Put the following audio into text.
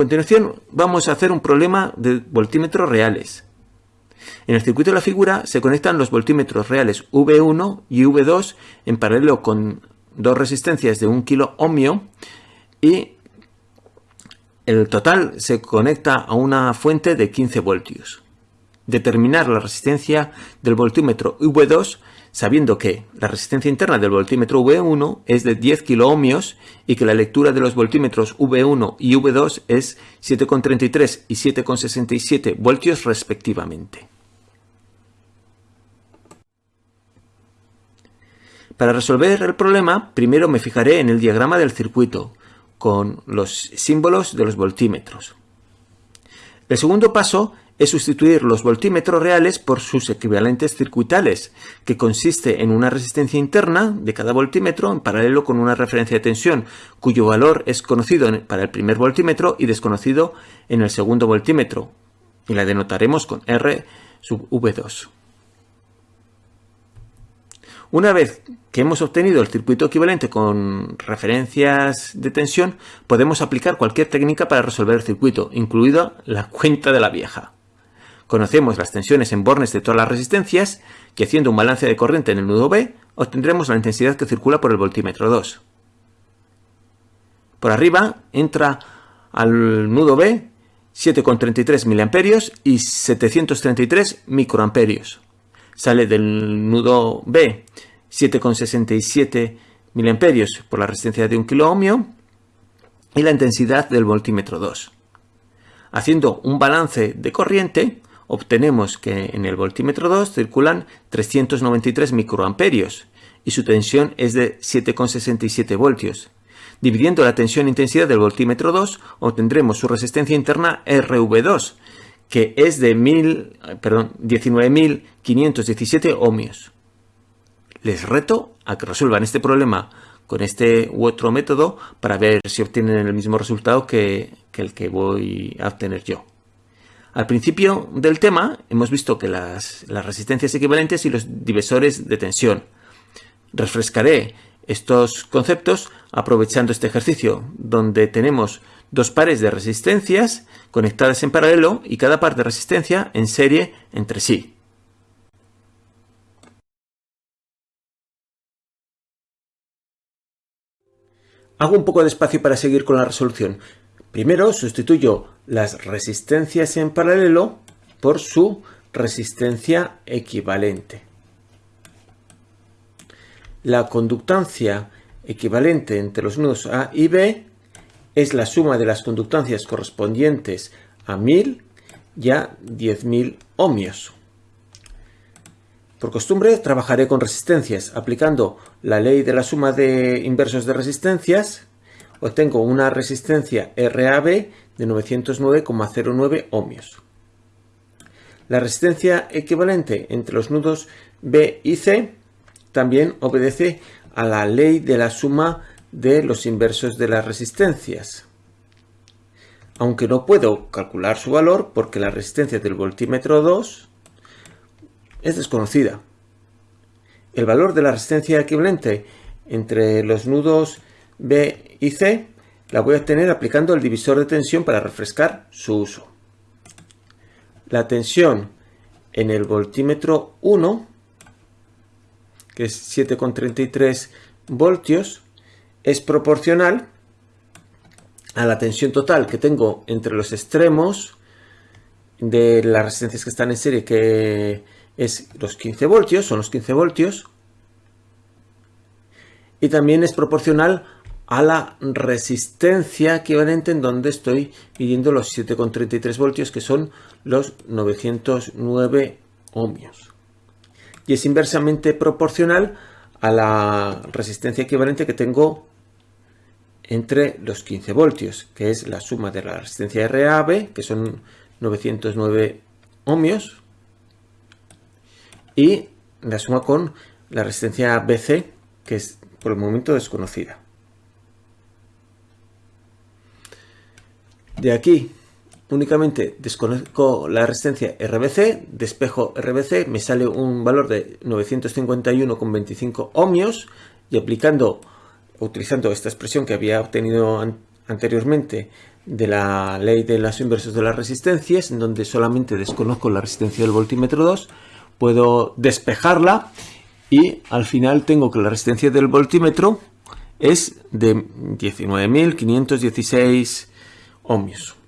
continuación vamos a hacer un problema de voltímetros reales. En el circuito de la figura se conectan los voltímetros reales V1 y V2 en paralelo con dos resistencias de 1 kilo ohmio y el total se conecta a una fuente de 15 voltios. Determinar la resistencia del voltímetro V2 sabiendo que la resistencia interna del voltímetro V1 es de 10 kiloohmios y que la lectura de los voltímetros V1 y V2 es 7,33 y 7,67 voltios respectivamente. Para resolver el problema, primero me fijaré en el diagrama del circuito, con los símbolos de los voltímetros. El segundo paso es sustituir los voltímetros reales por sus equivalentes circuitales, que consiste en una resistencia interna de cada voltímetro en paralelo con una referencia de tensión, cuyo valor es conocido para el primer voltímetro y desconocido en el segundo voltímetro, y la denotaremos con R sub V2. Una vez que hemos obtenido el circuito equivalente con referencias de tensión, podemos aplicar cualquier técnica para resolver el circuito, incluida la cuenta de la vieja. Conocemos las tensiones en bornes de todas las resistencias, que haciendo un balance de corriente en el nudo B, obtendremos la intensidad que circula por el voltímetro 2. Por arriba entra al nudo B 7,33 mA y 733 microamperios sale del nudo B 7,67 mA por la resistencia de 1 kilo y la intensidad del voltímetro 2. Haciendo un balance de corriente, obtenemos que en el voltímetro 2 circulan 393 microamperios y su tensión es de 7,67 voltios. Dividiendo la tensión-intensidad del voltímetro 2, obtendremos su resistencia interna RV2, que es de 19.517 ohmios. Les reto a que resuelvan este problema con este u otro método para ver si obtienen el mismo resultado que, el que voy a obtener yo. Al principio del tema hemos visto que las, resistencias equivalentes y los divisores de tensión. Refrescaré estos conceptos aprovechando este ejercicio, donde tenemos dos pares de resistencias conectadas en paralelo y cada par de resistencia en serie entre sí. Hago un poco de espacio para seguir con la resolución. Primero sustituyo las resistencias en paralelo por su resistencia equivalente. La conductancia equivalente entre los nudos A y B es la suma de las conductancias correspondientes a 1000 y a 10.000 ohmios. Por costumbre trabajaré con resistencias. Aplicando la ley de la suma de inversos de resistencias, obtengo una resistencia RAB de 909,09 ohmios. La resistencia equivalente entre los nudos B y C también obedece a la ley de la suma de los inversos de las resistencias. Aunque no puedo calcular su valor porque la resistencia del voltímetro 2 es desconocida. El valor de la resistencia equivalente entre los nudos B y C la voy a obtener aplicando el divisor de tensión para refrescar su uso. La tensión en el voltímetro 1, que es 7,33 voltios, es proporcional a la tensión total que tengo entre los extremos de las resistencias que están en serie, que es los 15 voltios, son los 15 voltios, y también es proporcional a la resistencia equivalente en donde estoy midiendo los 7,33 voltios, que son los 909 ohmios. Y es inversamente proporcional a la resistencia equivalente que tengo entre los 15 voltios, que es la suma de la resistencia RAB, que son 909 ohmios, y la suma con la resistencia BC, que es por el momento desconocida. De aquí únicamente desconozco la resistencia RBC, despejo RBC, me sale un valor de 951,25 ohmios y aplicando, utilizando esta expresión que había obtenido anteriormente de la ley de los inversos de las resistencias, en donde solamente desconozco la resistencia del voltímetro 2, puedo despejarla y al final tengo que la resistencia del voltímetro es de 19.516 ohmios.